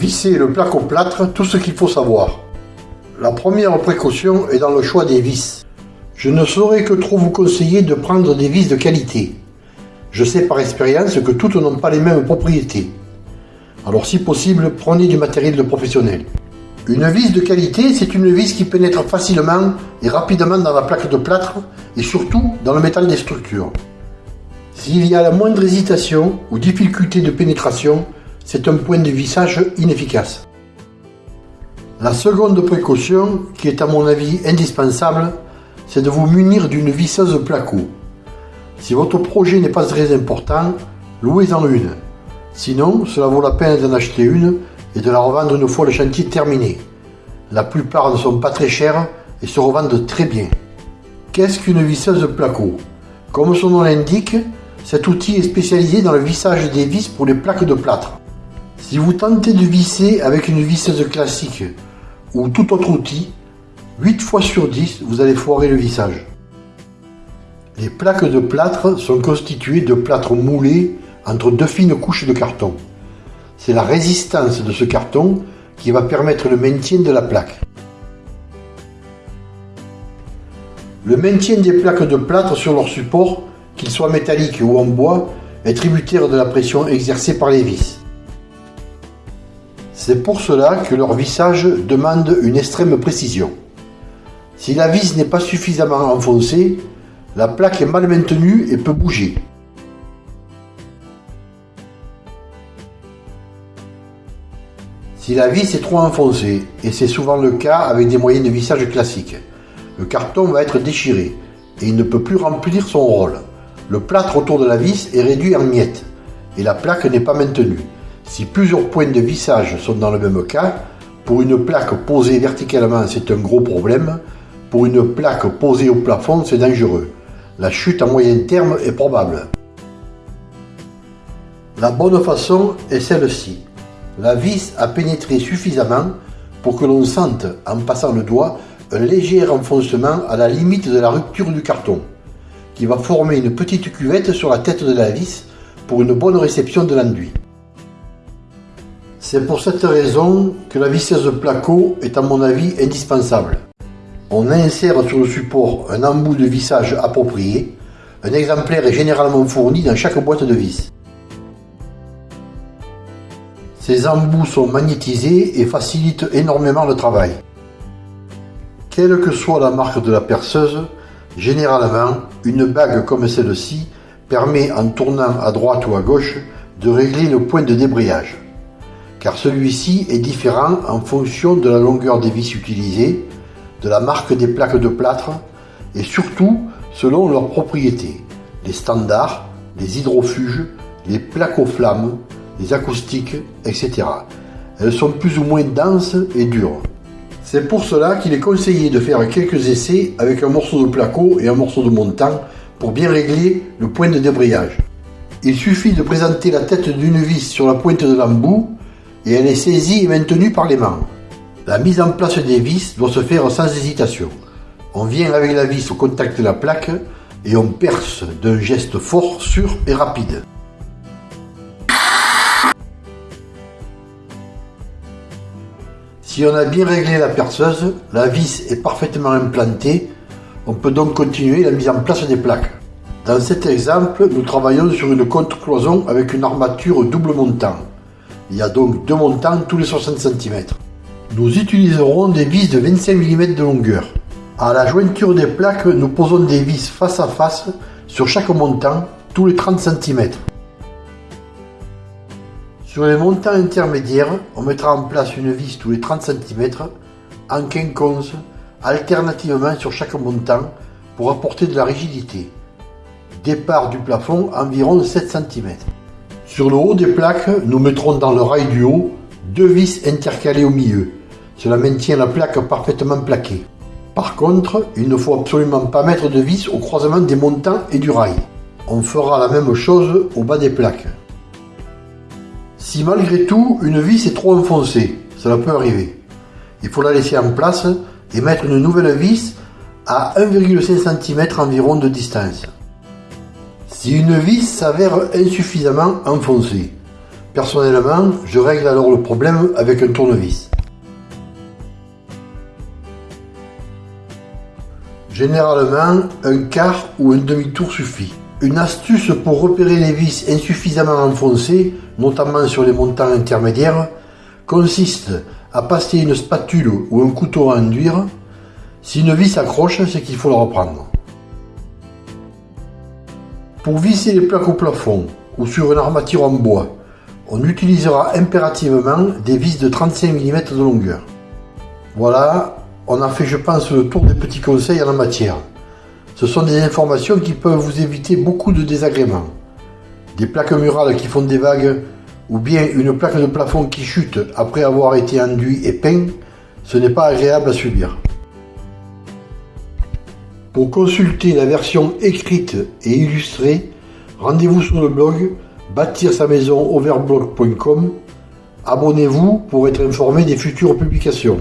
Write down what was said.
Visser le plaque-au-plâtre, tout ce qu'il faut savoir. La première précaution est dans le choix des vis. Je ne saurais que trop vous conseiller de prendre des vis de qualité. Je sais par expérience que toutes n'ont pas les mêmes propriétés. Alors si possible, prenez du matériel de professionnel. Une vis de qualité, c'est une vis qui pénètre facilement et rapidement dans la plaque de plâtre et surtout dans le métal des structures. S'il y a la moindre hésitation ou difficulté de pénétration, c'est un point de vissage inefficace. La seconde précaution, qui est à mon avis indispensable, c'est de vous munir d'une visseuse placo. Si votre projet n'est pas très important, louez-en une. Sinon, cela vaut la peine d'en acheter une et de la revendre une fois le chantier terminé. La plupart ne sont pas très chères et se revendent très bien. Qu'est-ce qu'une visseuse placo? Comme son nom l'indique, cet outil est spécialisé dans le vissage des vis pour les plaques de plâtre. Si vous tentez de visser avec une visseuse classique ou tout autre outil, 8 fois sur 10, vous allez foirer le vissage. Les plaques de plâtre sont constituées de plâtre moulé entre deux fines couches de carton. C'est la résistance de ce carton qui va permettre le maintien de la plaque. Le maintien des plaques de plâtre sur leur support, qu'ils soient métalliques ou en bois, est tributaire de la pression exercée par les vis. C'est pour cela que leur vissage demande une extrême précision. Si la vis n'est pas suffisamment enfoncée, la plaque est mal maintenue et peut bouger. Si la vis est trop enfoncée, et c'est souvent le cas avec des moyens de vissage classiques, le carton va être déchiré et il ne peut plus remplir son rôle. Le plâtre autour de la vis est réduit en miettes et la plaque n'est pas maintenue. Si plusieurs points de vissage sont dans le même cas, pour une plaque posée verticalement c'est un gros problème, pour une plaque posée au plafond c'est dangereux. La chute à moyen terme est probable. La bonne façon est celle-ci. La vis a pénétré suffisamment pour que l'on sente, en passant le doigt, un léger renfoncement à la limite de la rupture du carton, qui va former une petite cuvette sur la tête de la vis pour une bonne réception de l'enduit. C'est pour cette raison que la visseuse placo est à mon avis indispensable. On insère sur le support un embout de vissage approprié. Un exemplaire est généralement fourni dans chaque boîte de vis. Ces embouts sont magnétisés et facilitent énormément le travail. Quelle que soit la marque de la perceuse, généralement, une bague comme celle-ci permet en tournant à droite ou à gauche de régler le point de débrayage. Car celui-ci est différent en fonction de la longueur des vis utilisées, de la marque des plaques de plâtre et surtout selon leurs propriétés, les standards, les hydrofuges, les plaques aux flammes, les acoustiques, etc. Elles sont plus ou moins denses et dures. C'est pour cela qu'il est conseillé de faire quelques essais avec un morceau de placo et un morceau de montant pour bien régler le point de débrayage. Il suffit de présenter la tête d'une vis sur la pointe de l'embout et elle est saisie et maintenue par les mains. La mise en place des vis doit se faire sans hésitation. On vient avec la vis au contact de la plaque et on perce d'un geste fort, sûr et rapide. Si on a bien réglé la perceuse, la vis est parfaitement implantée, on peut donc continuer la mise en place des plaques. Dans cet exemple, nous travaillons sur une contre-cloison avec une armature double montant. Il y a donc deux montants tous les 60 cm. Nous utiliserons des vis de 25 mm de longueur. À la jointure des plaques, nous posons des vis face à face sur chaque montant tous les 30 cm. Sur les montants intermédiaires, on mettra en place une vis tous les 30 cm en quinconce, alternativement sur chaque montant pour apporter de la rigidité. Départ du plafond environ 7 cm. Sur le haut des plaques, nous mettrons dans le rail du haut deux vis intercalées au milieu. Cela maintient la plaque parfaitement plaquée. Par contre, il ne faut absolument pas mettre de vis au croisement des montants et du rail. On fera la même chose au bas des plaques. Si malgré tout une vis est trop enfoncée, cela peut arriver. Il faut la laisser en place et mettre une nouvelle vis à 1,5 cm environ de distance. Si une vis s'avère insuffisamment enfoncée, Personnellement, je règle alors le problème avec un tournevis. Généralement, un quart ou un demi-tour suffit. Une astuce pour repérer les vis insuffisamment enfoncées, notamment sur les montants intermédiaires, consiste à passer une spatule ou un couteau à enduire. Si une vis accroche, c'est qu'il faut la reprendre. Pour visser les plaques au plafond ou sur une armature en bois, on utilisera impérativement des vis de 35 mm de longueur. Voilà, on a fait je pense le tour des petits conseils en la matière. Ce sont des informations qui peuvent vous éviter beaucoup de désagréments. Des plaques murales qui font des vagues ou bien une plaque de plafond qui chute après avoir été enduit et peint, ce n'est pas agréable à subir. Pour consulter la version écrite et illustrée, rendez-vous sur le blog bâtir sa maison overblog.com. Abonnez-vous pour être informé des futures publications.